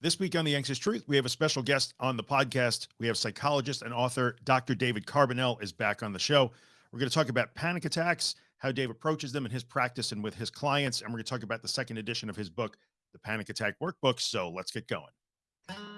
This week on The Anxious Truth, we have a special guest on the podcast. We have psychologist and author Dr. David Carbonell is back on the show. We're going to talk about panic attacks, how Dave approaches them in his practice and with his clients, and we're going to talk about the second edition of his book, The Panic Attack Workbook. So let's get going.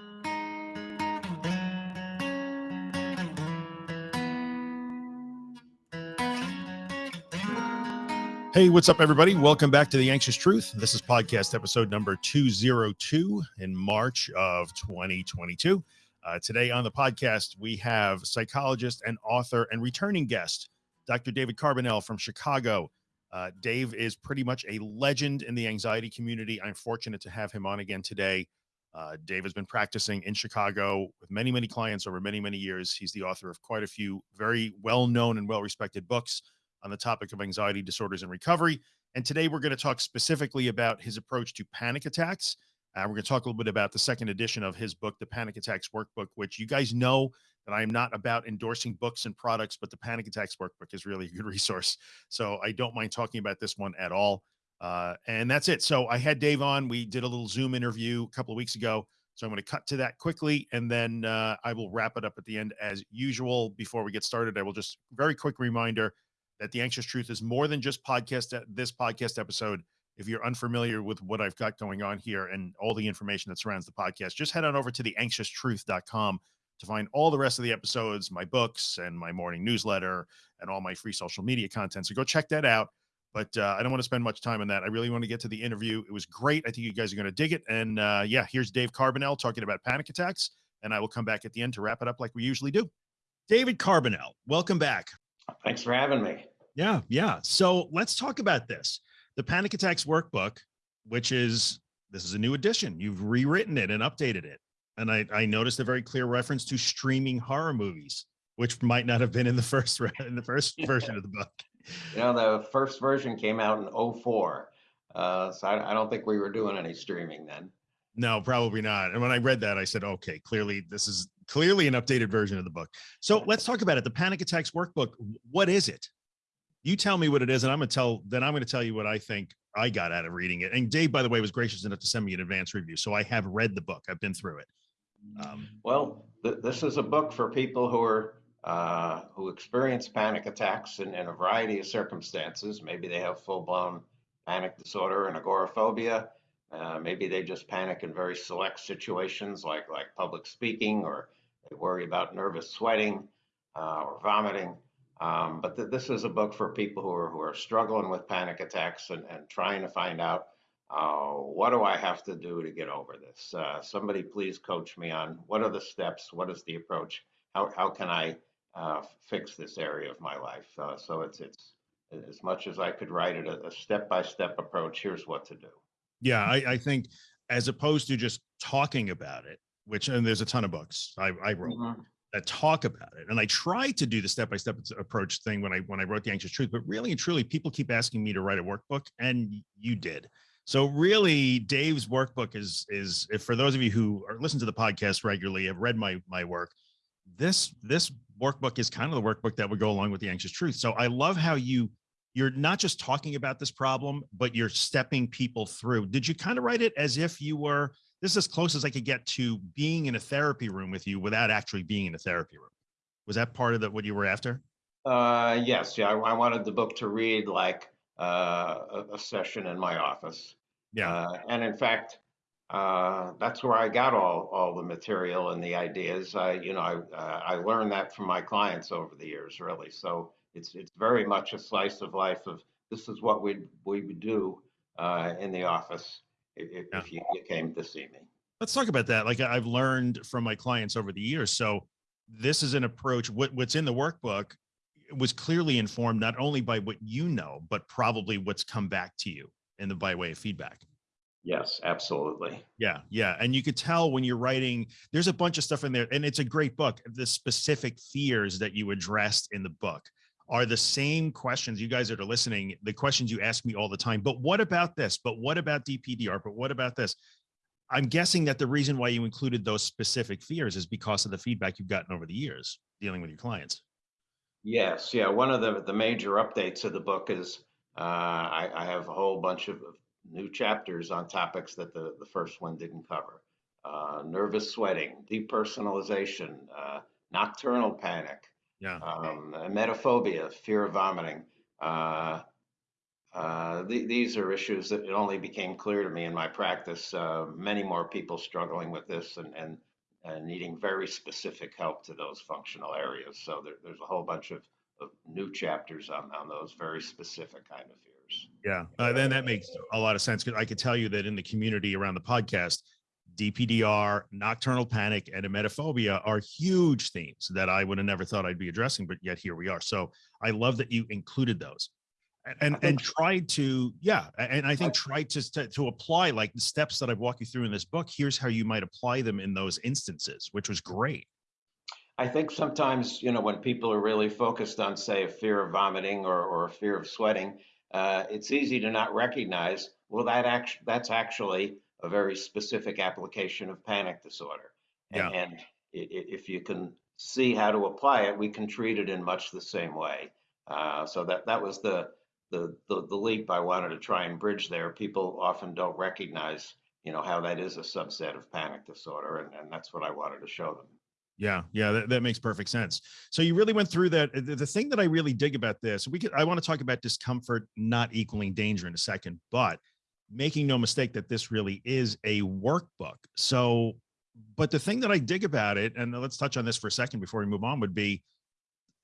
Hey, what's up, everybody? Welcome back to The Anxious Truth. This is podcast episode number 202 in March of 2022. Uh, today on the podcast, we have psychologist and author and returning guest, Dr. David Carbonell from Chicago. Uh, Dave is pretty much a legend in the anxiety community. I'm fortunate to have him on again today. Uh, Dave has been practicing in Chicago with many, many clients over many, many years. He's the author of quite a few very well known and well respected books on the topic of anxiety disorders and recovery. And today we're going to talk specifically about his approach to panic attacks. Uh, we're going to talk a little bit about the second edition of his book, The Panic Attacks Workbook, which you guys know that I am not about endorsing books and products, but the Panic Attacks Workbook is really a good resource. So I don't mind talking about this one at all. Uh, and that's it. So I had Dave on. We did a little Zoom interview a couple of weeks ago. So I'm going to cut to that quickly, and then uh, I will wrap it up at the end as usual. Before we get started, I will just very quick reminder that the anxious truth is more than just podcast this podcast episode. If you're unfamiliar with what i've got going on here and all the information that surrounds the podcast just head on over to the anxioustruth.com to find all the rest of the episodes my books and my morning newsletter and all my free social media content. So go check that out. But uh, i don't want to spend much time on that. I really want to get to the interview. It was great. I think you guys are going to dig it. And uh, yeah here's dave carbonell talking about panic attacks and i will come back at the end to wrap it up like we usually do. David carbonell welcome back. Thanks for having me. Yeah, yeah. So let's talk about this. The Panic Attacks Workbook, which is this is a new edition. You've rewritten it and updated it. And I, I noticed a very clear reference to streaming horror movies, which might not have been in the first in the first version of the book. You know, the first version came out in 04. Uh, so I, I don't think we were doing any streaming then. No, probably not. And when I read that, I said, okay, clearly this is clearly an updated version of the book. So let's talk about it. The Panic Attacks Workbook. What is it? You tell me what it is and i'm gonna tell then i'm gonna tell you what i think i got out of reading it. And dave by the way was gracious enough to send me an advance review so i have read the book. I've been through it. Um, well th this is a book for people who are uh, who experience panic attacks in, in, a variety of circumstances. Maybe they have full-blown panic disorder and agoraphobia. Uh, maybe they just panic in very select situations like like public speaking or they worry about nervous sweating uh, or vomiting um, but th this is a book for people who are who are struggling with panic attacks and, and trying to find out uh, what do I have to do to get over this. Uh, somebody please coach me on what are the steps, what is the approach, how how can I uh, fix this area of my life. Uh, so it's it's as much as I could write it a step by step approach. Here's what to do. Yeah, I, I think as opposed to just talking about it, which and there's a ton of books I, I wrote. Mm -hmm that talk about it. And I tried to do the step-by-step -step approach thing when I when I wrote the anxious truth, but really and truly people keep asking me to write a workbook and you did. So really Dave's workbook is is for those of you who are listen to the podcast regularly have read my my work, this this workbook is kind of the workbook that would go along with the anxious truth. So I love how you you're not just talking about this problem, but you're stepping people through. Did you kind of write it as if you were this is as close as I could get to being in a therapy room with you without actually being in a therapy room. Was that part of the, what you were after? Uh, yes. Yeah. I, I wanted the book to read like uh, a, a, session in my office. Yeah. Uh, and in fact, uh, that's where I got all, all the material and the ideas. I, you know, I, uh, I learned that from my clients over the years, really. So it's, it's very much a slice of life of this is what we we would do uh, in the office if, yeah. if you, you came to see me. Let's talk about that. Like I've learned from my clients over the years. So this is an approach. What, what's in the workbook was clearly informed not only by what you know, but probably what's come back to you in the by way of feedback. Yes, absolutely. Yeah, yeah. And you could tell when you're writing, there's a bunch of stuff in there, and it's a great book. The specific fears that you addressed in the book are the same questions you guys that are listening, the questions you ask me all the time. But what about this? But what about DPDR? But what about this? I'm guessing that the reason why you included those specific fears is because of the feedback you've gotten over the years dealing with your clients. Yes, yeah. One of the, the major updates of the book is uh, I, I, have a whole bunch of new chapters on topics that the, the first one didn't cover. Uh, nervous sweating, depersonalization, uh, nocturnal panic, Yeah. um, emetophobia, fear of vomiting. Uh, uh, th- these are issues that it only became clear to me in my practice. Uh, many more people struggling with this and, and, and needing very specific help to those functional areas. So there, there's a whole bunch of, of new chapters on, on those very specific kind of fears. Yeah. Uh, then that makes a lot of sense because I could tell you that in the community around the podcast, DPDR, nocturnal panic, and emetophobia are huge themes that I would have never thought I'd be addressing, but yet here we are. So I love that you included those. And and, tried to yeah and i think tried to, to to apply like the steps that i've walked you through in this book here's how you might apply them in those instances which was great. I think sometimes, you know, when people are really focused on, say, a fear of vomiting or, or a fear of sweating, uh, it's easy to not recognize, well, that act- that's actually a very specific application of panic disorder. Yeah. And, and i- i- if you can see how to apply it, we can treat it in much the same way. Uh, so that, that was the, the, the, the leap I wanted to try and bridge there. People often don't recognize, you know, how that is a subset of panic disorder. And, and that's what I wanted to show them. yeah yeah that, that makes perfect sense so you really went through that the, the thing that i really dig about this we could i want to talk about discomfort not equaling danger in a second but making no mistake that this really is a workbook. So but the thing that i dig about it and let's touch on this for a second before we move on would be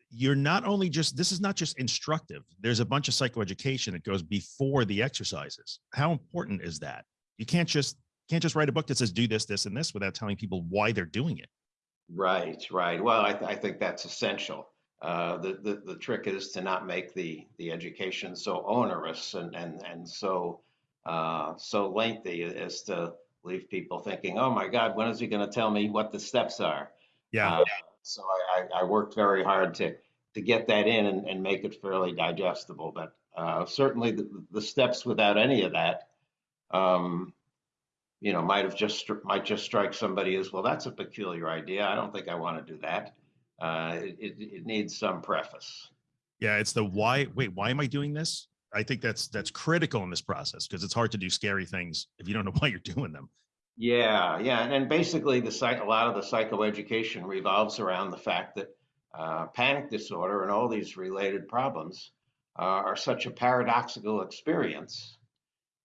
you're not only just this is not just instructive. There's a bunch of psychoeducation that goes before the exercises. How important is that? You can't just can't just write a book that says do this this and this without telling people why they're doing it. Right, right. Well, I, th- I think that's essential. Uh, the, the the trick is to not make the the education so onerous and and and so uh, so lengthy as to leave people thinking, oh my God, when is he going to tell me what the steps are? yeah Uh, so I, I, I worked very hard to to get that in and, and make it fairly digestible. But uh, certainly the, the steps without any of that, um, you know, might have just might just strike somebody as well. That's a peculiar idea. I don't think I want to do that. Uh, it, it, it needs some preface. yeah it's the why wait why am i doing this i think that's that's critical in this process because it's hard to do scary things if you don't know why you're doing them Yeah, yeah, and, and basically the psych, a lot of the psychoeducation revolves around the fact that uh, panic disorder and all these related problems uh, are such a paradoxical experience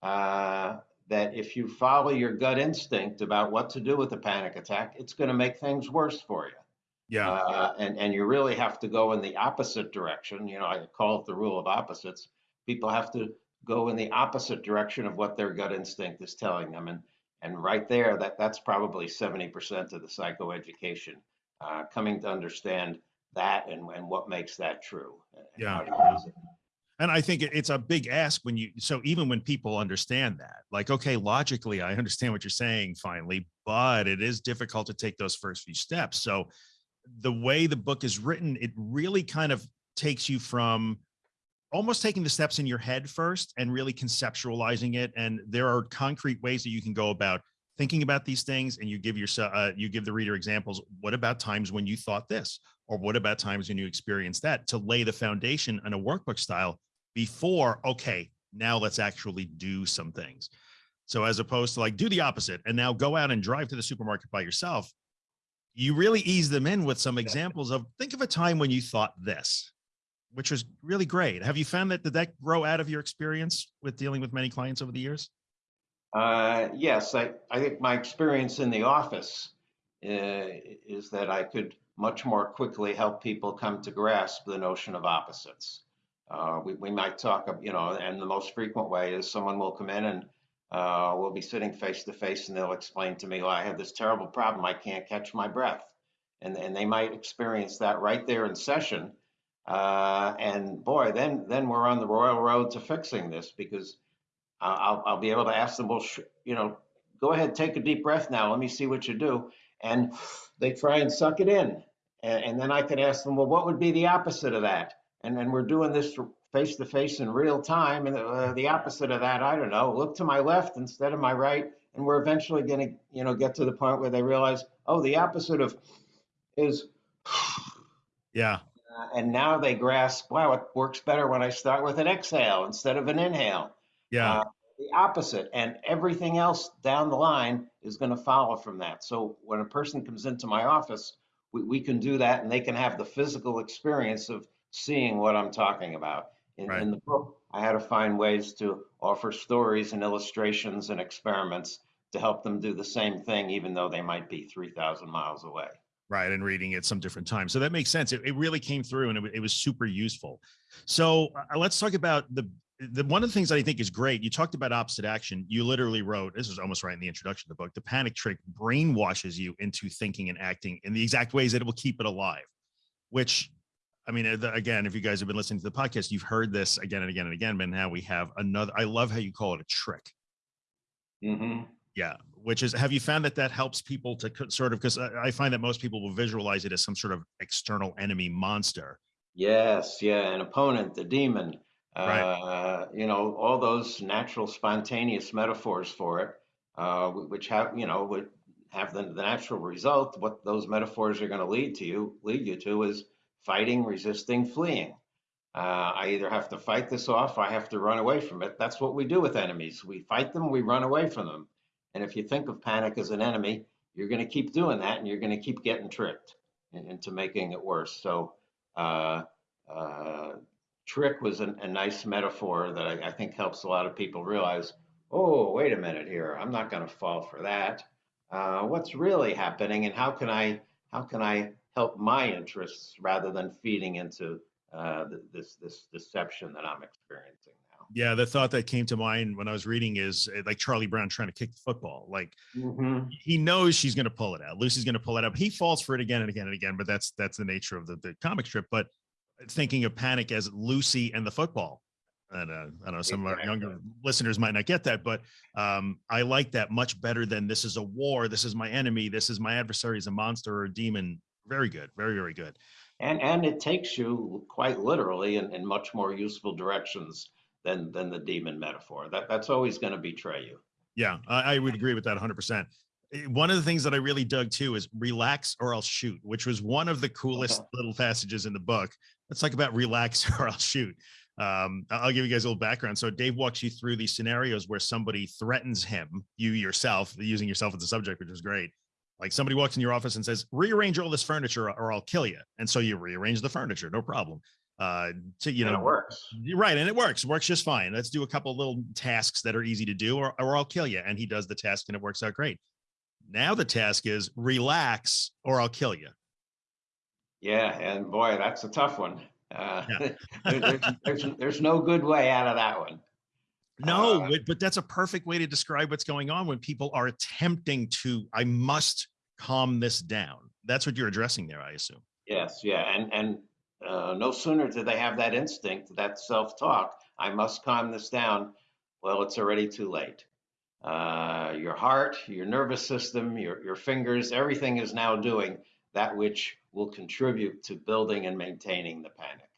uh, that if you follow your gut instinct about what to do with a panic attack, it's going to make things worse for you. yeah Uh, and, and you really have to go in the opposite direction. You know, I call it the rule of opposites. People have to go in the opposite direction of what their gut instinct is telling them. And, and right there, that, that's probably 70% of the psychoeducation, uh, coming to understand that and, and what makes that true. and Yeah. how to use it. and i think it's a big ask when you so even when people understand that like okay logically i understand what you're saying finally but it is difficult to take those first few steps so the way the book is written it really kind of takes you from almost taking the steps in your head first and really conceptualizing it and there are concrete ways that you can go about thinking about these things and you give yourself uh, you give the reader examples what about times when you thought this? or what about times when you experienced that? to lay the foundation in a workbook style before okay now let's actually do some things. So as opposed to like do the opposite and now go out and drive to the supermarket by yourself you really ease them in with some examples of think of a time when you thought this which was really great have you found that did that grow out of your experience with dealing with many clients over the years Uh, yes, I, I think my experience in the office uh, is that I could much more quickly help people come to grasp the notion of opposites. Uh, we, we might talk, you know, and the most frequent way is someone will come in and uh, we'll be sitting face to face and they'll explain to me, well, I have this terrible problem. I can't catch my breath. And, and they might experience that right there in session. Uh, and boy, then, then we're on the royal road to fixing this because I'll, I'll- be able to ask them, well, you know, go ahead, take a deep breath now. Let me see what you do. And they try and suck it in. And, and then I can ask them, well, what would be the opposite of that? And then we're doing this face to face in real time. And uh, the opposite of that, I don't know, look to my left instead of my right. And we're eventually going to, you know, get to the point where they realize, oh, the opposite of is yeah uh, and now they grasp, wow, it works better when I start with an exhale instead of an inhale yeah Uh, the opposite and everything else down the line is going to follow from that. So when a person comes into my office, we, we can do that and they can have the physical experience of seeing what I'm talking about. In, Right. in the book, I had to find ways to offer stories and illustrations and experiments to help them do the same thing, even though they might be 3,000 miles away. Right and reading it some different times so that makes sense it, it really came through and it, it was super useful. So uh, let's talk about the the one of the things that i think is great you talked about opposite action you literally wrote this was almost right in the introduction of the book the panic trick brainwashes you into thinking and acting in the exact ways that it will keep it alive which i mean uh, the- again if you guys have been listening to the podcast you've heard this again and again and again but now we have another i love how you call it a trick. Hmm yeah, which is have you found that that helps people to sort of because I, I find that most people will visualize it as some sort of external enemy monster. Yes, yeah, an opponent, the demon, Right. uh, you know, all those natural, spontaneous metaphors for it, uh, which have, you know, would have the, the natural result. What those metaphors are going to lead to you, lead you to, is fighting, resisting, fleeing. Uh, I either have to fight this off, I have to run away from it. That's what we do with enemies. We fight them, we run away from them. And if you think of panic as an enemy, you're going to keep doing that, and you're going to keep getting tricked into making it worse. So. Uh, uh, trick was a, a nice metaphor that I, I think helps a lot of people realize, oh, wait a minute here, I'm not going to fall for that. Uh, what's really happening, and how can I how can I help my interests rather than feeding into uh, this this deception that I'm experiencing Yeah, the thought that came to mind when I was reading is uh, like Charlie Brown trying to kick the football. Like? Mm-hmm. he knows she's going to pull it out. Lucy's going to pull it out. He falls for it again and again and again. But that's that's the nature of the, the comic strip. But thinking of panic as Lucy and the football. And uh, I don't know, some of our younger listeners might not get that, but um, I like that much better than this is a war. This is my enemy. This is my adversary is a monster or a demon. Very good. Very, very good. And and it takes you quite literally in, in much more useful directions than than the demon metaphor. That that's always going to betray you. Yeah, I, I would agree with that 100%. Eh, One of the things that I really dug too is relax or I'll shoot, which was one of the coolest Uh-huh. little passages in the book. Let's talk about relax or I'll shoot. Um, I'll give you guys a little background. So Dave walks you through these scenarios where somebody threatens him, you yourself, using yourself as a subject, which is great. Like somebody walks in your office and says, rearrange all this furniture or I'll kill you. And so you rearrange the furniture, no problem. Uh, to, you and know, it works. right, and it works. Works just fine. Let's do a couple little tasks that are easy to do, or, or I'll kill you. And he does the task, and it works out great. Now the task is relax, or I'll kill you. Yeah, and boy, that's a tough one. Uh, Yeah. there's, there's, there's no good way out of that one. No, Uh, but, but that's a perfect way to describe what's going on when people are attempting to. I must calm this down. That's what you're addressing there, I assume. Yes, yeah, and and uh, no sooner do they have that instinct, that self-talk, I must calm this down. Well, it's already too late. Uh, your heart, your nervous system, your your fingers, everything is now doing that which will contribute to building and maintaining the panic.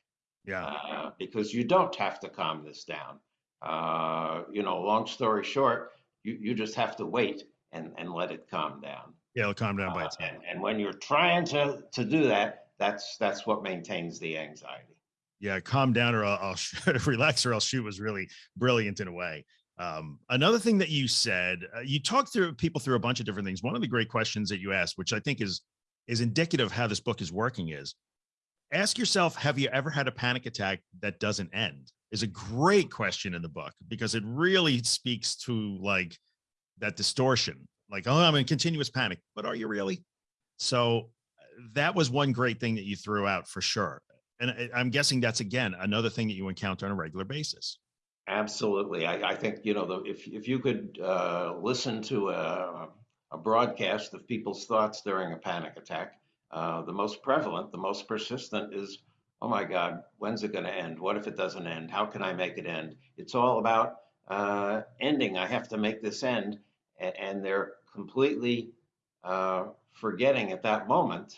Yeah, uh, because you don't have to calm this down. Uh, you know, long story short, you, you just have to wait and, and let it calm down. yeah, it'll calm down by Uh, itself. and, and when you're trying to, to do that, that's that's what maintains the anxiety. yeah calm down or i'll, I'll relax or i'll shoot was really brilliant in a way. Um, another thing that you said uh, you talked through people through a bunch of different things. One of the great questions that you asked which i think is is indicative of how this book is working is ask yourself have you ever had a panic attack that doesn't end? Is a great question in the book because it really speaks to like that distortion. Like oh i'm in continuous panic. But are you really? So that was one great thing that you threw out for sure and I- I'm guessing that's again another thing that you encounter on a regular basis. Absolutely. I, I think, you know, the, if, if you could uh, listen to a, a broadcast of people's thoughts during a panic attack, uh, the most prevalent, the most persistent is, oh my God, when's it going to end? What if it doesn't end? How can I make it end? It's all about uh, ending. I have to make this end. And, they're completely uh, forgetting at that moment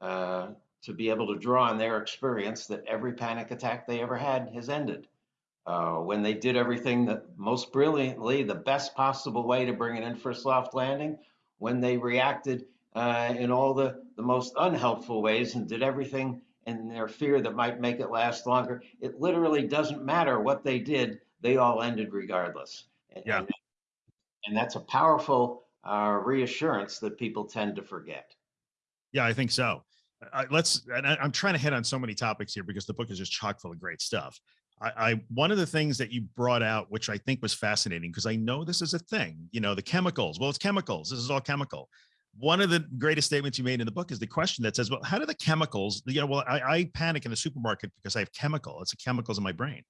uh, to be able to draw on their experience that every panic attack they ever had has ended uh, when they did everything that most brilliantly, the best possible way to bring it in for a soft landing, when they reacted uh, in all the, the most unhelpful ways and did everything in their fear that might make it last longer, it literally doesn't matter what they did, they all ended regardless. Yeah. and, and that's a powerful uh, reassurance that people tend to forget. Yeah, I think so. Let's, and I, am trying to hit on so many topics here because the book is just chock full of great stuff. I, I one of the things that you brought out, which I think was fascinating, because I know this is a thing, you know, the chemicals. Well, it's chemicals. This is all chemical. One of the greatest statements you made in the book is the question that says, well, how do the chemicals, you know, well, I, I panic in the supermarket because I have chemical. It's the chemicals in my brain.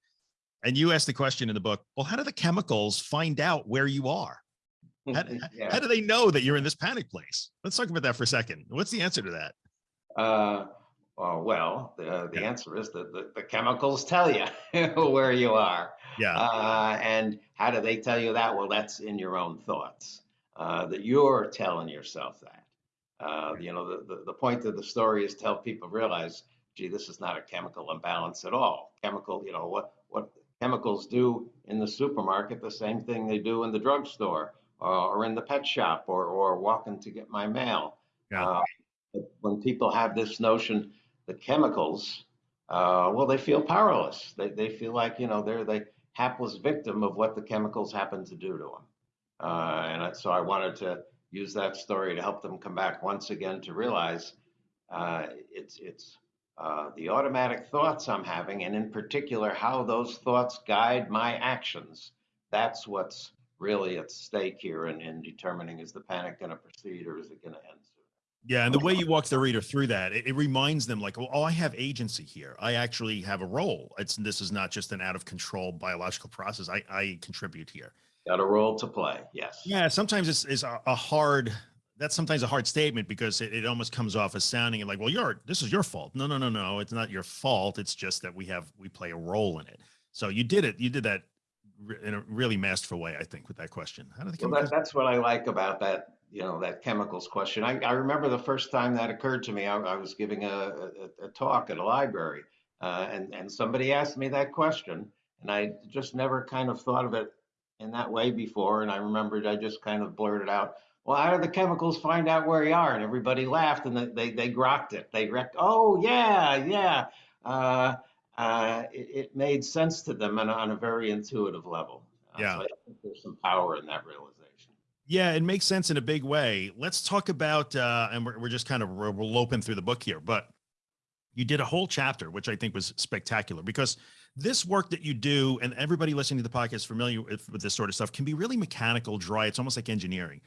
And you asked the question in the book, well, how do the chemicals find out where you are? How, yeah. how do they know that you're in this panic place? Let's talk about that for a second. What's the answer to that? Uh, uh, well, the, the yeah. answer is that the, the, chemicals tell you where you are. Yeah. Uh, and how do they tell you that? Well, that's in your own thoughts, uh, that you're telling yourself that. Uh, you know, the, the, the, point of the story is to help people realize, gee, this is not a chemical imbalance at all. Chemical, you know, what, what chemicals do in the supermarket, the same thing they do in the drugstore uh, or in the pet shop or, or walking to get my mail. Yeah. Uh, when people have this notion the chemicals, uh, well, they feel powerless. They, they feel like, you know, they're the hapless victim of what the chemicals happen to do to them. Uh, and so I wanted to use that story to help them come back once again to realize uh, it's, it's uh, the automatic thoughts I'm having, and in particular, how those thoughts guide my actions. That's what's really at stake here in, in determining is the panic going to proceed or is it going to end yeah, and the way you walk the reader through that, it, it, reminds them like, well, oh, I have agency here. I actually have a role. It's this is not just an out of control biological process. I, I contribute here. Got a role to play. Yes. Yeah. Sometimes it's, it's a, a hard. That's sometimes a hard statement because it, it almost comes off as sounding like, well, you're this is your fault. No, no, no, no. It's not your fault. It's just that we have we play a role in it. So you did it. You did that in a really masterful way, I think, with that question. How do they well, that, that's what I like about that you know that chemicals question. I, I remember the first time that occurred to me. I, I was giving a, a, a, talk at a library, uh, and and somebody asked me that question, and I just never kind of thought of it in that way before. And I remembered I just kind of blurted out, "Well, how do the chemicals find out where you are?" And everybody laughed, and they they, they grokked it. They wrecked. Oh yeah, yeah. Uh, uh, it, it, made sense to them on, on a very intuitive level. Uh, yeah, so I think there's some power in that realization. Yeah, it makes sense in a big way. Let's talk about, uh, and we're, we're just kind of we're, we're loping through the book here, but you did a whole chapter, which I think was spectacular because this work that you do, and everybody listening to the podcast familiar with, with this sort of stuff, can be really mechanical, dry. It's almost like engineering.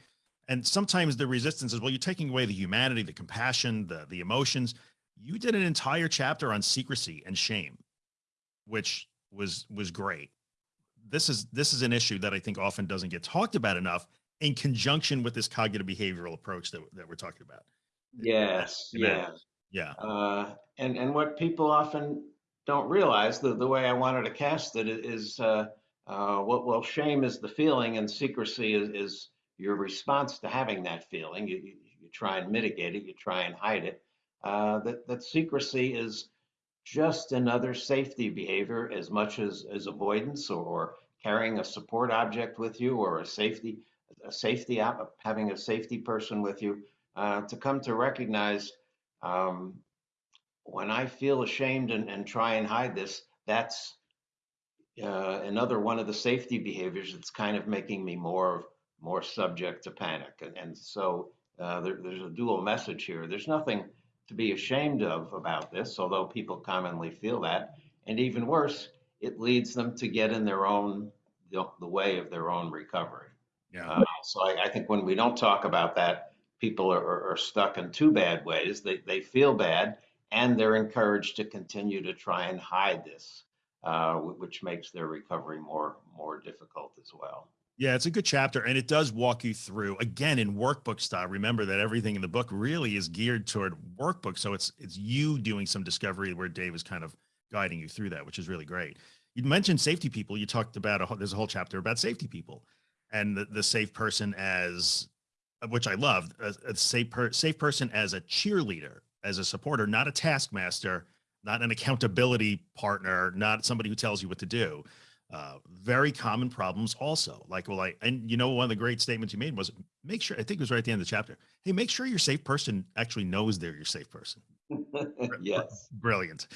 And sometimes the resistance is, well, you're taking away the humanity, the compassion, the the emotions. You did an entire chapter on secrecy and shame, which was was great. This is this is an issue that I think often doesn't get talked about enough in conjunction with this cognitive behavioral approach that, that we're talking about. Yes. Yeah. Yeah. Uh, and, and what people often don't realize, the, the way I wanted to cast it is, uh, uh, what, well, shame is the feeling and secrecy is, is your response to having that feeling. You, you, you try and mitigate it, you try and hide it. Uh, that, that secrecy is just another safety behavior as much as, as avoidance or, carrying a support object with you or a safety a safety app, having a safety person with you uh, to come to recognize um, when I feel ashamed and, and try and hide this, that's uh, another one of the safety behaviors that's kind of making me more of more subject to panic. And, and so uh, there, there's a dual message here. There's nothing to be ashamed of about this, although people commonly feel that. And even worse, it leads them to get in their own the, the way of their own recovery. Yeah. Uh, so I, I, think when we don't talk about that, people are, are, stuck in two bad ways. They, they feel bad and they're encouraged to continue to try and hide this, uh, which makes their recovery more, more difficult as well. Yeah, it's a good chapter and it does walk you through again in workbook style. Remember that everything in the book really is geared toward workbook. So it's, it's you doing some discovery where Dave is kind of guiding you through that, which is really great. You mentioned safety people. You talked about a there's a whole chapter about safety people and the, the safe person as uh, which I love a, a safe per, safe person as a cheerleader, as a supporter, not a taskmaster, not an accountability partner, not somebody who tells you what to do. Uh, very common problems also like, well, I, and you know, one of the great statements you made was make sure, I think it was right at the end of the chapter. Hey, make sure your safe person actually knows they're your safe person. yes. Brilliant.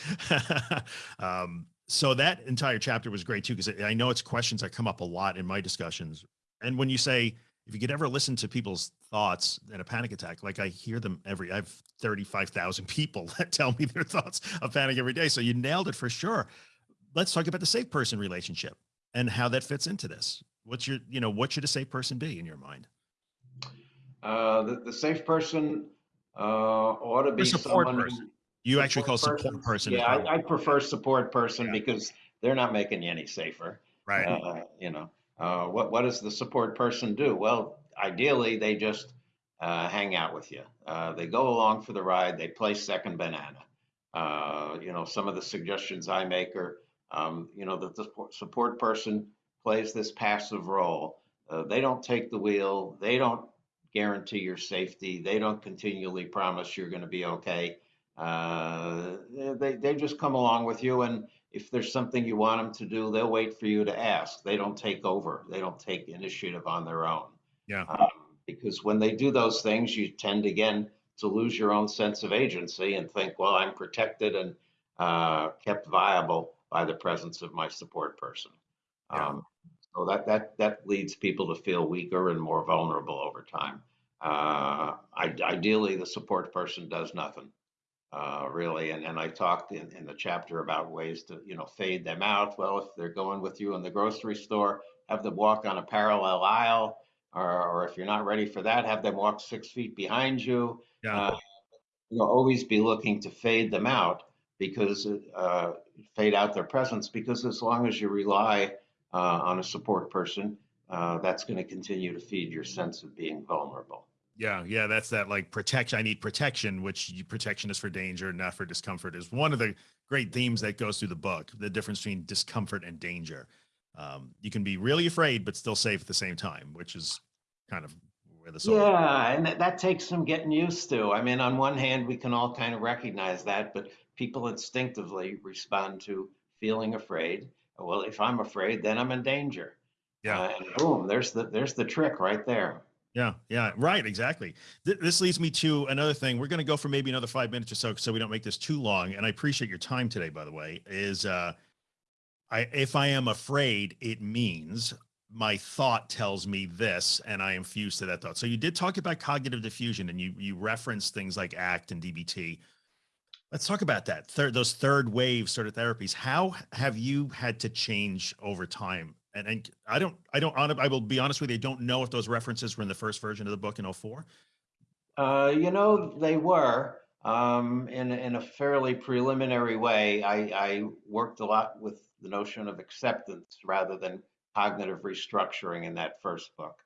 um, so that entire chapter was great too, because I know it's questions that come up a lot in my discussions and when you say if you could ever listen to people's thoughts in a panic attack, like I hear them every, I have 35,000 people that tell me their thoughts of panic every day. So you nailed it for sure. Let's talk about the safe person relationship and how that fits into this. What's your, you know, what should a safe person be in your mind? Uh, the, the safe person uh, ought to be support someone. person. You actually call support person. person. Yeah, I, I prefer support person Yeah. because they're not making you any safer. right. Uh, you know, uh, what what does the support person do? Well, ideally, they just uh, hang out with you. Uh, they go along for the ride. They play second banana. Uh, you know, some of the suggestions I make are, um, you know, that the support- support person plays this passive role. Uh, they don't take the wheel. They don't guarantee your safety. They don't continually promise you're going to be okay. Uh, they they just come along with you and if there's something you want them to do, they'll wait for you to ask. They don't take over. They don't take initiative on their own. Yeah. Um, because when they do those things, you tend again to lose your own sense of agency and think, well, I'm protected and uh, kept viable by the presence of my support person. Yeah. Um, so that that that leads people to feel weaker and more vulnerable over time. Uh, I, ideally, the support person does nothing uh, really. And, and I talked in, in the chapter about ways to, you know, fade them out. Well, if they're going with you in the grocery store, have them walk on a parallel aisle, or, or if you're not ready for that, have them walk six feet behind you. Yeah. Uh, you know, always be looking to fade them out because, uh, fade out their presence because as long as you rely uh, on a support person, uh, that's going to continue to feed your sense of being vulnerable. Yeah, yeah, that's that like protection. I need protection, which you, protection is for danger, not for discomfort, is one of the great themes that goes through the book. The difference between discomfort and danger. Um, you can be really afraid, but still safe at the same time, which is kind of where the soul. Yeah, and that, that takes some getting used to. I mean, on one hand, we can all kind of recognize that, but people instinctively respond to feeling afraid. Well, if I'm afraid, then I'm in danger. Yeah. Uh, and boom, there's the there's the trick right there. Yeah, yeah, right, exactly. Th- this leads me to another thing. We're going to go for maybe another five minutes or so, so we don't make this too long. And I appreciate your time today, by the way. Is uh, I if I am afraid, it means my thought tells me this, and I am fused to that thought. So you did talk about cognitive defusion, and you you referenced things like ACT and DBT. Let's talk about that. Third, those third wave sort of therapies. How have you had to change over time? And, and I don't, I don't, I will be honest with you. I don't know if those references were in the first version of the book in 04. Uh, you know, they were um, in a- in a fairly preliminary way. I, I worked a lot with the notion of acceptance rather than cognitive restructuring in that first book.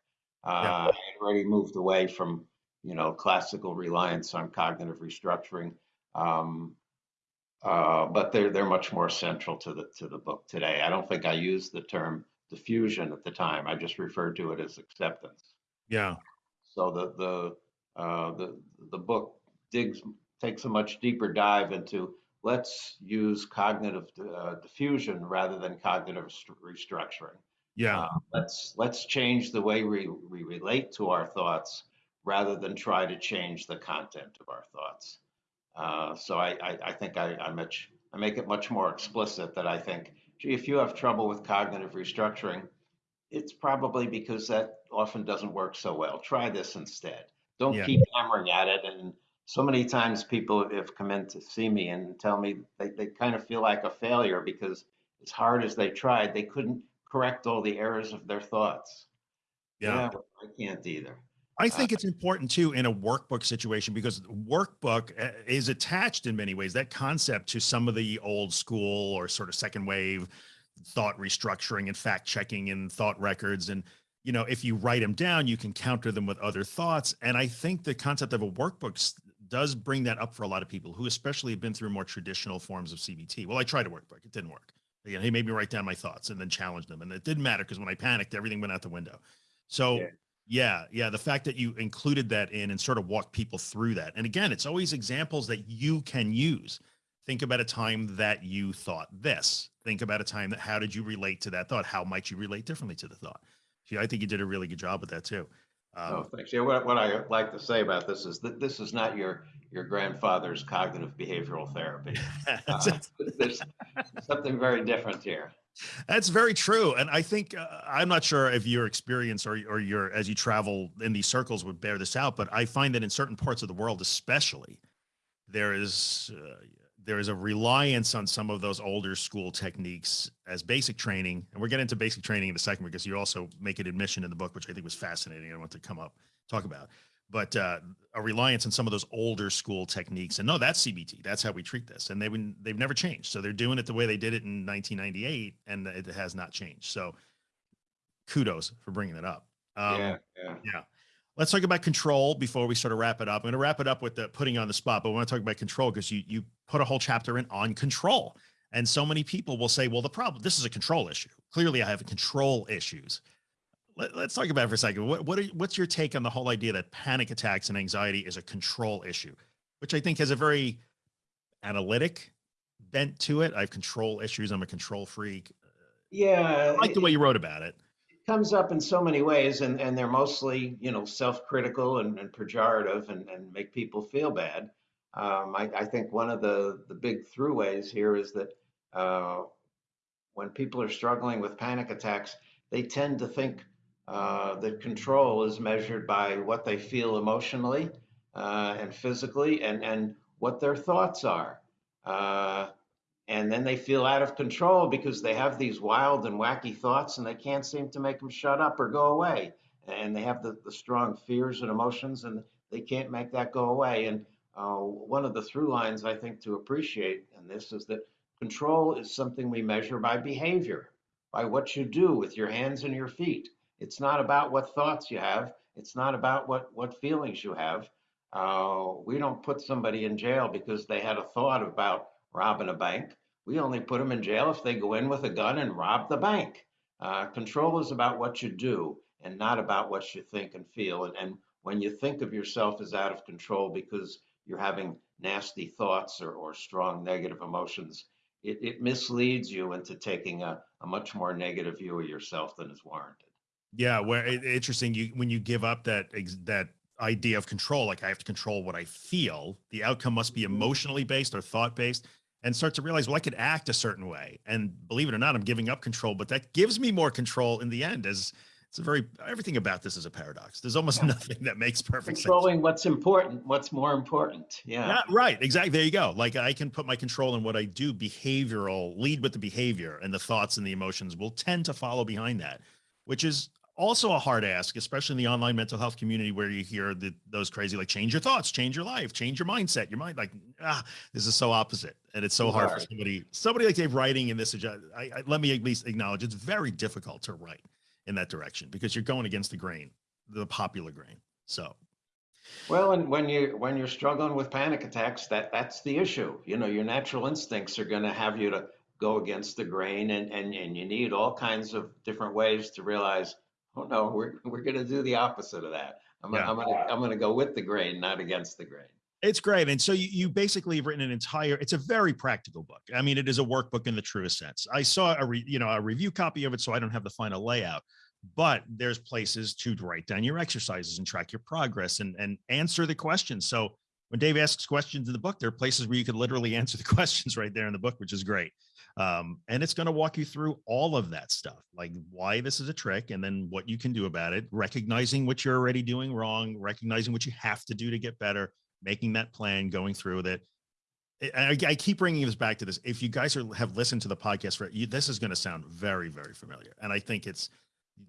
Uh, Yeah. I had already moved away from you know classical reliance on cognitive restructuring, um, uh, but they're they're much more central to the to the book today. I don't think I used the term defusion at the time. I just referred to it as acceptance. Yeah. So the the uh, the the book digs takes a much deeper dive into let's use cognitive uh, defusion rather than cognitive st- restructuring. Yeah. Uh, let's let's change the way we, we relate to our thoughts rather than try to change the content of our thoughts. Uh, so I, I, I think I, I much I make it much more explicit that I think, gee, if you have trouble with cognitive restructuring, it's probably because that often doesn't work so well. Try this instead. Don't Yeah. keep hammering at it. And so many times people have come in to see me and tell me they, they kind of feel like a failure because as hard as they tried, they couldn't correct all the errors of their thoughts. yeah. well, I can't either. I think it's important too in a workbook situation because workbook uh, is attached in many ways that concept to some of the old school or sort of second wave thought restructuring and fact checking and thought records and you know if you write them down you can counter them with other thoughts and I think the concept of a workbook does bring that up for a lot of people who especially have been through more traditional forms of CBT. Well, I tried a workbook, it didn't work. You know, he made me write down my thoughts and then challenge them and it didn't matter because when I panicked everything went out the window. So Yeah. Yeah, yeah. The fact that you included that in and sort of walk people through that. And again, it's always examples that you can use. Think about a time that you thought this. Think about a time that how did you relate to that thought? How might you relate differently to the thought? I think you did a really good job with that too. Um, Oh, thanks. Yeah, what, what I like to say about this is that this is not your your grandfather's cognitive behavioral therapy. Uh, there's something very different here. That's very true. And I think, uh, I'm not sure if your experience or, or your, as you travel in these circles would bear this out, but I find that in certain parts of the world, especially, there is, uh, there is a reliance on some of those older school techniques as basic training. And we're getting into basic training in a second because you also make an admission in the book, which I think was fascinating. I want to come up, talk about, but uh, a reliance on some of those older school techniques. And no, that's CBT. That's how we treat this. And they've they've never changed. So they're doing it the way they did it in 1998 and it has not changed. So kudos for bringing it up. Um, yeah, yeah. Yeah. Let's talk about control before we sort of wrap it up. I'm going to wrap it up with the putting on the spot, but we want to talk about control because you, you put a whole chapter in on control. And so many people will say, well, the problem, this is a control issue. Clearly I have control issues. Let, us talk about it for a second. What, what are, what's your take on the whole idea that panic attacks and anxiety is a control issue, which I think has a very analytic bent to it. I have control issues. I'm a control freak. Yeah. I like the way you wrote about it comes up in so many ways and, and they're mostly, you know, self-critical and, and pejorative and, and make people feel bad. Um, I, I, think one of the, the big throughways here is that uh, when people are struggling with panic attacks, they tend to think uh, that control is measured by what they feel emotionally uh, and physically and, and what their thoughts are. Uh, and then they feel out of control because they have these wild and wacky thoughts and they can't seem to make them shut up or go away. And they have the, the strong fears and emotions and they can't make that go away. And uh, one of the through lines i think to appreciate in this is that control is something we measure by behavior by what you do with your hands and your feet it's not about what thoughts you have it's not about what what feelings you have uh, we don't put somebody in jail because they had a thought about robbing a bank we only put them in jail if they go in with a gun and rob the bank. Uh, control is about what you do and not about what you think and feel. And, and when you think of yourself as out of control because you're having nasty thoughts or, or strong negative emotions, it, it misleads you into taking a, a much more negative view of yourself than is warranted. Yeah, where it, interesting. You when you give up that that idea of control, like I have to control what I feel, the outcome must be mm-hmm. emotionally based or thought based and start to realize, well, I could act a certain way. And believe it or not, I'm giving up control, but that gives me more control in the end as it's a very, everything about this is a paradox. There's almost yeah. nothing that makes perfect Controlling sense. what's important, what's more important. Yeah. yeah. Right. Exactly. There you go. Like I can put my control in what I do, behavioral, lead with the behavior and the thoughts and the emotions will tend to follow behind that, which is also a hard ask, especially in the online mental health community where you hear the, those crazy, like change your thoughts, change your life, change your mindset, your mind, like, ah, this is so opposite. And it's so hard for somebody, somebody like Dave writing in this, I, I, let me at least acknowledge it's very difficult to write in that direction because you're going against the grain, the popular grain. So. Well, and when you when you're struggling with panic attacks, that that's the issue. You know, your natural instincts are going to have you to go against the grain, and and and you need all kinds of different ways to realize Oh no, we're we're going to do the opposite of that. I'm yeah. I'm going to I'm going to go with the grain, not against the grain. It's great. And so you, you basically have written an entire, it's a very practical book. I mean, it is a workbook in the truest sense. I saw a, re, you know, a review copy of it, so I don't have the final layout, but there's places to write down your exercises and track your progress and, and answer the questions. So when Dave asks questions in the book, there are places where you can literally answer the questions right there in the book, which is great. Um, and it's going to walk you through all of that stuff, like why this is a trick and then what you can do about it, recognizing what you're already doing wrong, recognizing what you have to do to get better, making that plan, going through with it. I, I keep bringing this back to this. If you guys are, have listened to the podcast, for you, this is going to sound very, very familiar. And I think it's,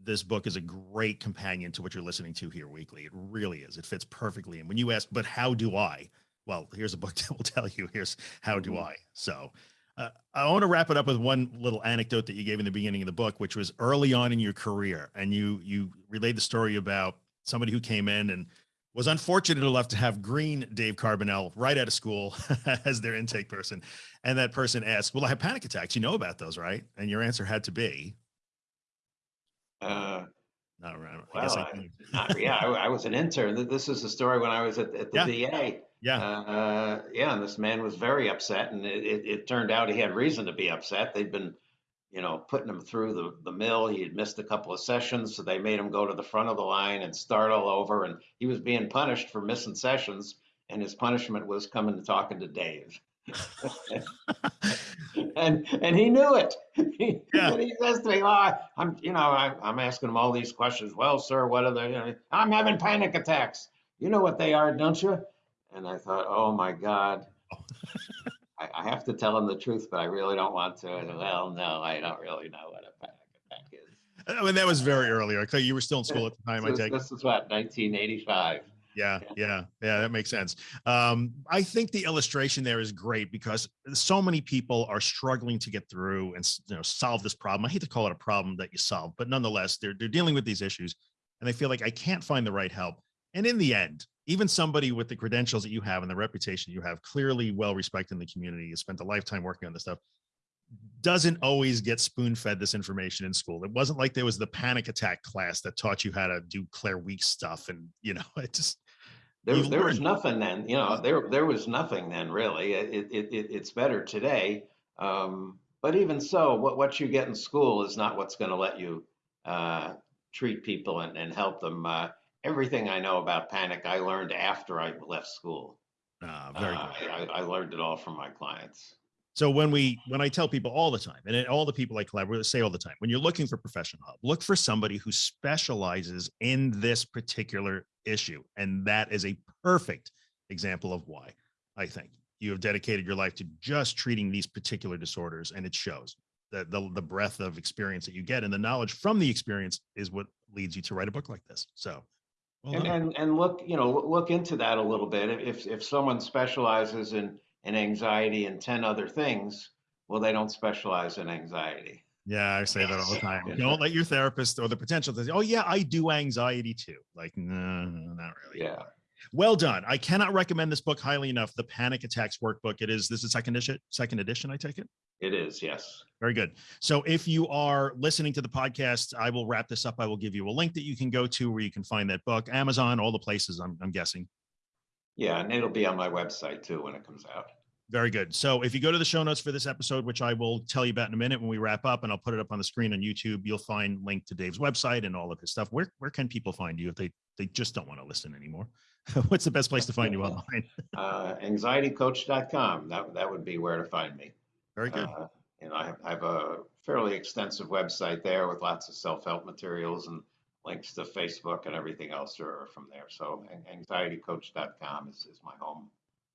this book is a great companion to what you're listening to here weekly. It really is. It fits perfectly. And when you ask, but how do I? Well, here's a book that will tell you, here's how do mm-hmm. I? So uh, I want to wrap it up with one little anecdote that you gave in the beginning of the book, which was early on in your career. And you, you relayed the story about somebody who came in and was unfortunate enough to have green Dave Carbonell right out of school as their intake person. And that person asked, well, I have panic attacks. You know about those, right? And your answer had to be, uh, not around. I well, I not, yeah, I, I, was an intern. This is the story when I was at, at the yeah. VA. Yeah. Uh, yeah. And this man was very upset. And it, it, it, turned out he had reason to be upset. They'd been, you know, putting him through the, the mill. He had missed a couple of sessions. So they made him go to the front of the line and start all over. And he was being punished for missing sessions. And his punishment was coming and talking to Dave. And and he knew it. He, Yeah. he says to me, "Oh, I, I'm, you know, I, I'm asking him all these questions. Well, sir, what are they? You know, I'm having panic attacks. You know what they are, don't you?" And I thought, "Oh my God." I, I have to tell him the truth, but I really don't want to. And, well, no, I don't really know what a panic attack is. I mean, that was very early. Okay, you were still in school at the time. I take. this is what 1985. Yeah, yeah, yeah. That makes sense. Um, I think the illustration there is great because so many people are struggling to get through and you know solve this problem. I hate to call it a problem that you solve, but nonetheless, they're they're dealing with these issues, and they feel like I can't find the right help. And in the end, even somebody with the credentials that you have and the reputation you have, clearly well respected in the community, you spent a lifetime working on this stuff, doesn't always get spoon fed this information in school. It wasn't like there was the panic attack class that taught you how to do Claire Weekes stuff, and you know, it just There, there was nothing then, you know, there, there was nothing then really. It, it, it, it's better today. Um, but even so, what, what you get in school is not what's going to let you uh, treat people and, and help them. Uh, everything I know about panic, I learned after I left school. uh, very Uh, good. I, I learned it all from my clients. So when we when I tell people all the time, and all the people I collaborate with say all the time, when you're looking for professional help, look for somebody who specializes in this particular issue, and that is a perfect example of why I think you have dedicated your life to just treating these particular disorders, and it shows. The, the, the breadth of experience that you get and the knowledge from the experience is what leads you to write a book like this. So, well And, and, and look, you know, look into that a little bit. If, if someone specializes in, in anxiety and 10 other things, well, they don't specialize in anxiety. Yeah, I say that all the time. Don't let your therapist or the potential to say, "Oh yeah, I do anxiety too." Like, no, not really. Yeah. Well done. I cannot recommend this book highly enough. The Panic Attacks Workbook. It is. This is second edition. Second edition. I take it. It is, yes. Very good. So if you are listening to the podcast, I will wrap this up. I will give you a link that you can go to where you can find that book. Amazon, all the places. I'm, I'm guessing. Yeah, and it'll be on my website too when it comes out. Very good. So if you go to the show notes for this episode, which I will tell you about in a minute when we wrap up, and I'll put it up on the screen on YouTube, you'll find link to Dave's website and all of his stuff. Where where can people find you if they they just don't want to listen anymore? What's the best place to find you online? Uh, anxietycoach.com. That, that would be where to find me. Very good. Uh, you know, I have, I have a fairly extensive website there with lots of self-help materials and links to Facebook and everything else are from there. So anxietycoach.com is, is my home.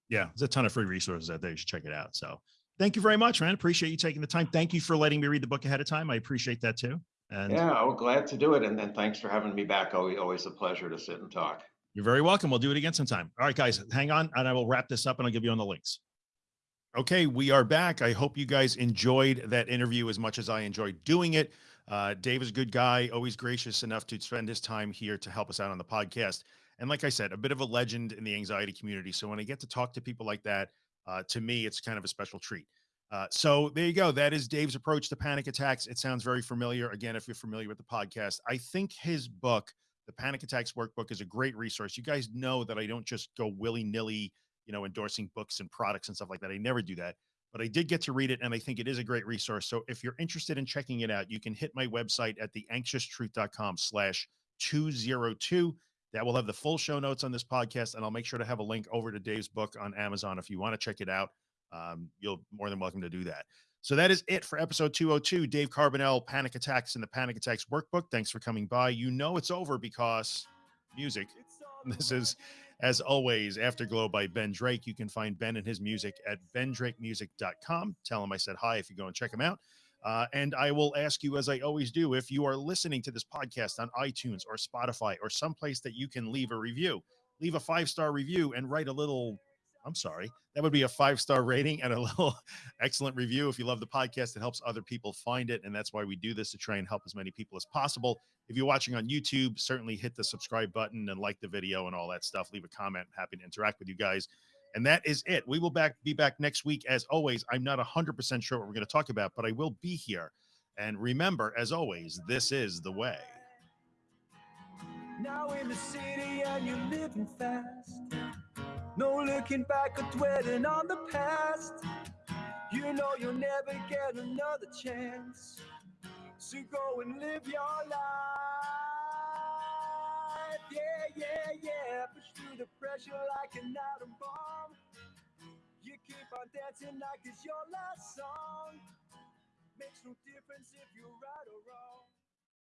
Yeah, there's a ton of free resources out there. You should check it out. So thank you very much, man. Appreciate you taking the time. Thank you for letting me read the book ahead of time. I appreciate that too. And Yeah, oh, glad to do it. And then thanks for having me back. Always, always a pleasure to sit and talk. You're very welcome. We'll do it again sometime. All right, guys, hang on and I will wrap this up and I'll give you on the links. Okay, we are back. I hope you guys enjoyed that interview as much as I enjoyed doing it. Uh, Dave is a good guy, always gracious enough to spend his time here to help us out on the podcast. And like I said, a bit of a legend in the anxiety community. So when I get to talk to people like that, uh, to me, it's kind of a special treat. Uh, so there you go. That is Dave's approach to panic attacks. It sounds very familiar. Again, if you're familiar with the podcast, I think his book, the Panic Attacks Workbook, is a great resource. You guys know that I don't just go willy nilly, you know, endorsing books and products and stuff like that. I never do that, but I did get to read it, and I think it is a great resource. So if you're interested in checking it out, you can hit my website at theanxioustruth.com/slash two zero two. That will have the full show notes on this podcast, and I'll make sure to have a link over to Dave's book on Amazon if you want to check it out. Um, you'll more than welcome to do that. So that is it for episode 202. Dave Carbonell, Panic Attacks and the Panic Attacks Workbook. Thanks for coming by. You know it's over because music. This is, as always, Afterglow by Ben Drake. You can find Ben and his music at bendrakemusic.com. Tell him I said hi if you go and check him out. Uh, and I will ask you, as I always do, if you are listening to this podcast on iTunes or Spotify or someplace that you can leave a review, leave a five star review and write a little. I'm sorry, that would be a five star rating and a little excellent review. If you love the podcast, it helps other people find it. And that's why we do this to try and help as many people as possible. If you're watching on YouTube, certainly hit the subscribe button and like the video and all that stuff. Leave a comment. Happy to interact with you guys. And that is it. We will back be back next week. As always, I'm not 100% sure what we're going to talk about, but I will be here. And remember, as always, this is the way. Now in the city and you're living fast. No looking back or dwelling on the past. You know you'll never get another chance. So go and live your life. Yeah, yeah, yeah. Push through the pressure like an atom bomb. You keep on dancing like it's your last song. Makes no difference if you're right or wrong.